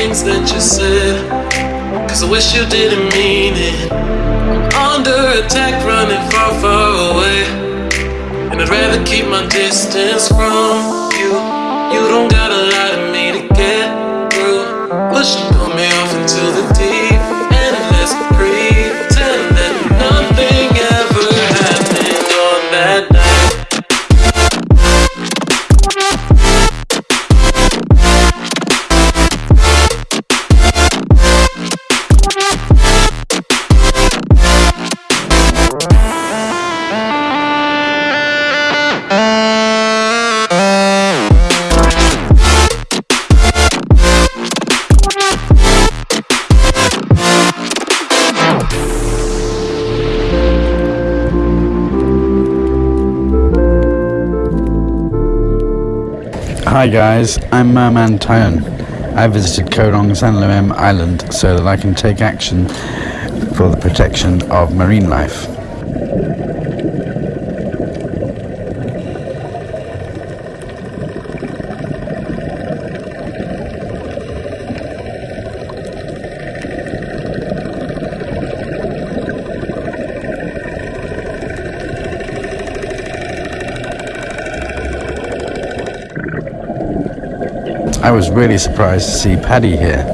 things that you said. Cause I wish you didn't mean it. I'm under attack, running far, far away. And I'd rather keep my distance from you. You don't gotta lie to me to get through. Push and pull me off into the deep Hi guys, I'm Merman Tyone. I visited Koh Rong Sanloem Island so that I can take action for the protection of marine life. I was really surprised to see PADI here.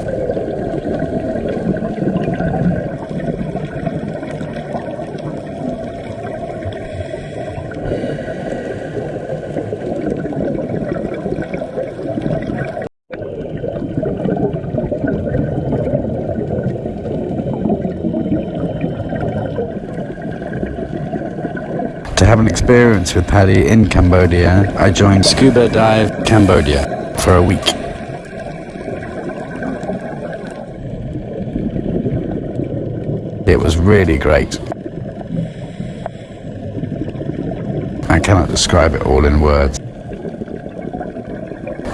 To have an experience with PADI in Cambodia, I joined Scuba Dive Cambodia for a week. It was really great. I cannot describe it all in words.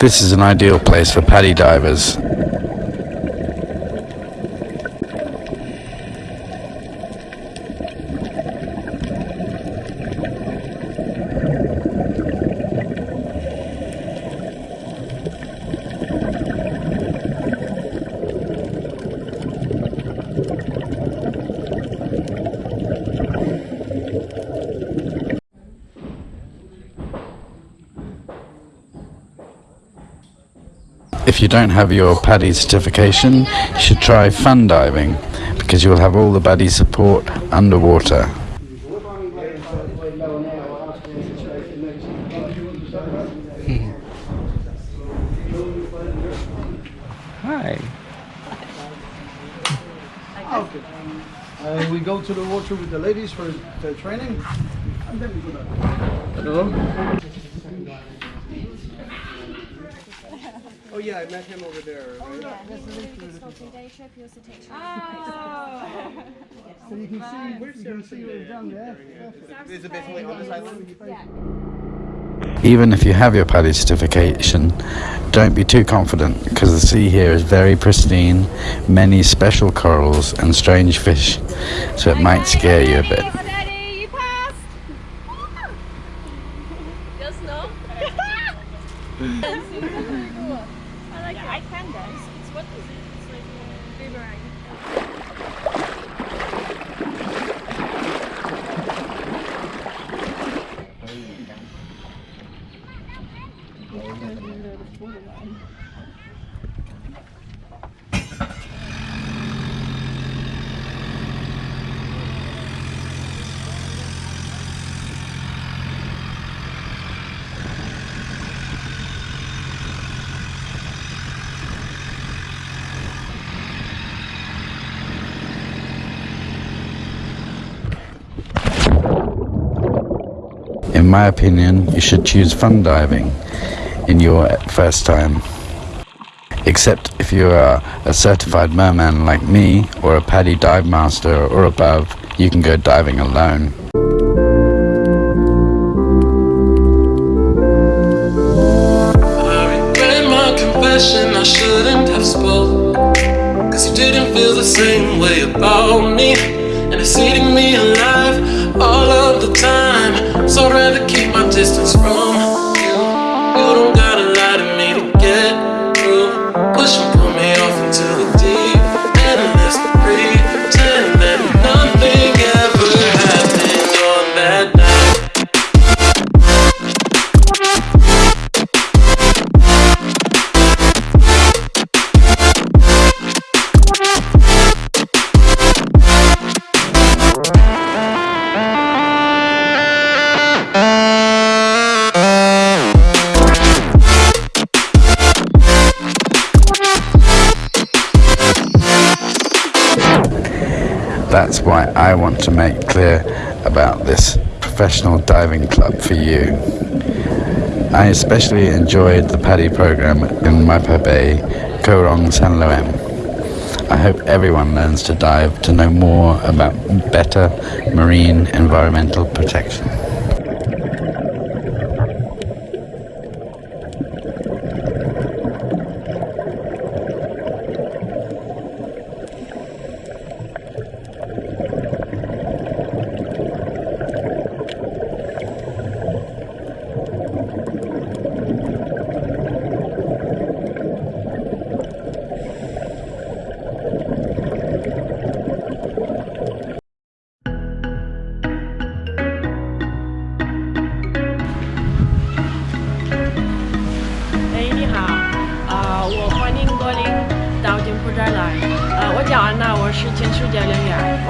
This is an ideal place for PADI divers. If you don't have your PADI certification, you should try fun diving because you'll have all the buddy support underwater. Hi. Uh, we go to the water with the ladies for the training, and then we go down. Oh yeah, I met him over there. Right? Oh. So you can see, you can see where it's done there. Is it basically on this island? Even if you have your PADI certification, don't be too confident because the sea here is very pristine, many special corals and strange fish, so it might scare you a bit. Daddy, you passed. Just no. I like I can dance. It's what is it? It's like a boomerang. In my opinion, you should choose fun diving in your first time. Except if you are a certified merman like me, or a PADI dive master or above, you can go diving alone. Rather keep my distance from you. Don't That's why I want to make clear about this professional diving club for you. I especially enjoyed the PADI program in Maipa Bay, Koh Rong Sanloem. I hope everyone learns to dive to know more about better marine environmental protection.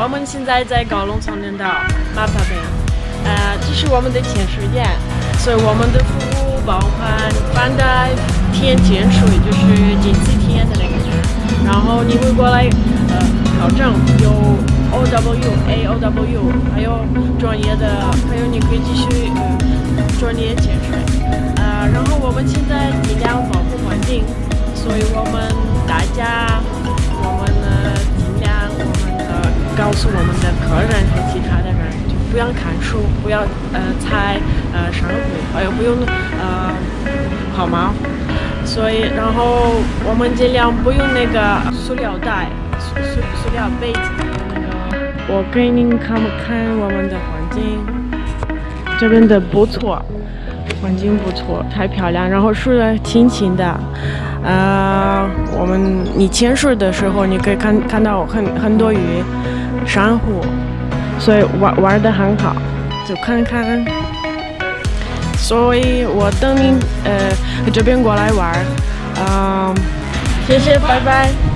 我们现在在高龙长滩岛马帕贝，呃，这是我们的潜水点，所以我们的服务包含翻带、体验潜水，就是近期体验的那个。然后你会过来，呃，考证有 O W A O W，还有专业的，还有你可以继续呃专业潜水。呃，然后我们现在尽量保护环境，所以我们告诉我们的客人和其他的人，就不要看书，不要呃猜呃珊瑚，还有不用呃跑毛。所以，然后我们尽量不用那个塑料袋、塑塑塑料杯子。那个，我给您看不看我们的环境？这边的不错，环境不错，太漂亮。然后水清清的，呃，我们你潜水的时候，你可以看看到很很多鱼、珊瑚，所以玩玩的很好，就看看。所以我等你呃这边过来玩儿，嗯、谢谢，拜拜。